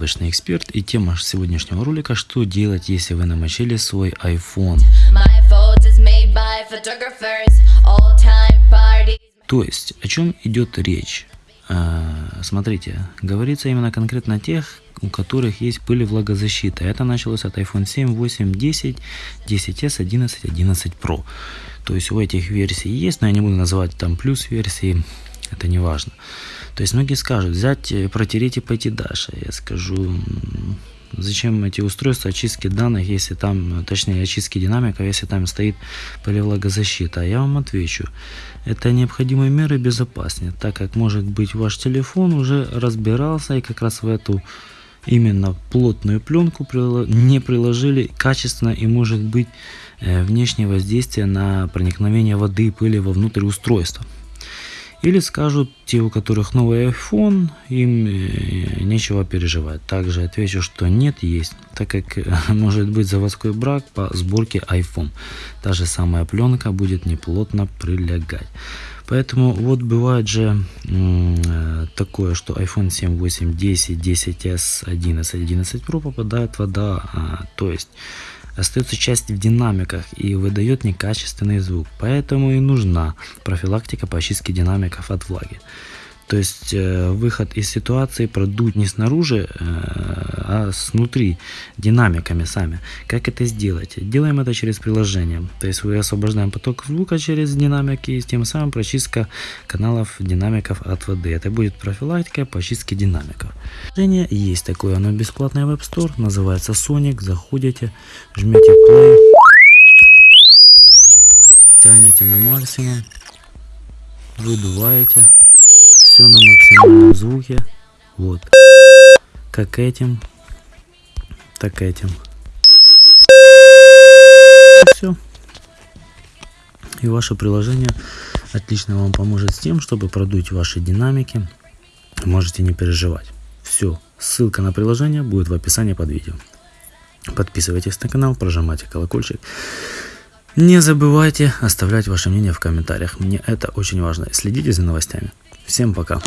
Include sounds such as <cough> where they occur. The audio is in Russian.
яблочный эксперт и тема сегодняшнего ролика что делать если вы намочили свой iPhone. То есть о чем идет речь? А, смотрите, говорится именно конкретно о тех, у которых есть пыль влагозащита. Это началось от iPhone 7, 8, 10, 10s, 11, 11 Pro. То есть у этих версий есть, но я не буду называть там плюс версии, это не важно. То есть многие скажут, взять, э, протереть и пойти дальше. Я скажу, зачем эти устройства очистки данных, если там, точнее очистки динамиков, если там стоит поливлагозащита. А я вам отвечу, это необходимые меры безопаснее, так как может быть ваш телефон уже разбирался и как раз в эту именно плотную пленку не приложили качественно и может быть э, внешнее воздействие на проникновение воды и пыли вовнутрь устройства. Или скажут те, у которых новый iPhone, им э, нечего переживать. Также отвечу, что нет, есть, так как <laughs> может быть заводской брак по сборке iPhone. Та же самая пленка будет неплотно прилегать. Поэтому вот бывает же э, такое, что iPhone 7, 8, 10, 10s, 11, 11 Pro попадает вода, а, то есть остается часть в динамиках и выдает некачественный звук. Поэтому и нужна профилактика по очистке динамиков от влаги. То есть э, выход из ситуации продуть не снаружи, э, а снутри, динамиками сами. Как это сделать? Делаем это через приложение. То есть вы освобождаем поток звука через динамики и тем самым прочистка каналов динамиков от воды. Это будет профилактика по очистке динамиков. Приложение есть такое, оно бесплатное в App Store, называется Sonic. Заходите, жмете play, тянете на максимум, выдуваете все на максимальном звуке. Вот. Как этим, так этим. Все. И ваше приложение отлично вам поможет с тем, чтобы продуть ваши динамики. Можете не переживать. Все. Ссылка на приложение будет в описании под видео. Подписывайтесь на канал, прожимайте колокольчик. Не забывайте оставлять ваше мнение в комментариях. Мне это очень важно. Следите за новостями. Всем пока.